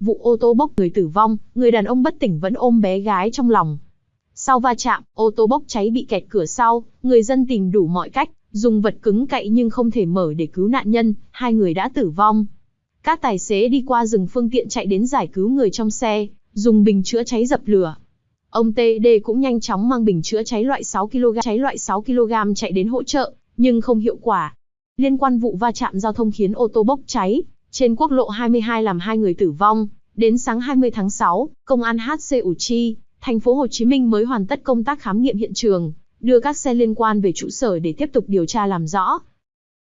vụ ô tô bốc người tử vong, người đàn ông bất tỉnh vẫn ôm bé gái trong lòng. Sau va chạm, ô tô bốc cháy bị kẹt cửa sau, người dân tìm đủ mọi cách, dùng vật cứng cậy nhưng không thể mở để cứu nạn nhân, hai người đã tử vong. Các tài xế đi qua rừng phương tiện chạy đến giải cứu người trong xe, dùng bình chữa cháy dập lửa. Ông TD cũng nhanh chóng mang bình chữa cháy loại 6 kg cháy loại 6 kg chạy đến hỗ trợ, nhưng không hiệu quả. Liên quan vụ va chạm giao thông khiến ô tô bốc cháy, trên quốc lộ 22 làm hai người tử vong, đến sáng 20 tháng 6, công an HC Ủ Chi, thành phố Hồ Chí Minh mới hoàn tất công tác khám nghiệm hiện trường, đưa các xe liên quan về trụ sở để tiếp tục điều tra làm rõ.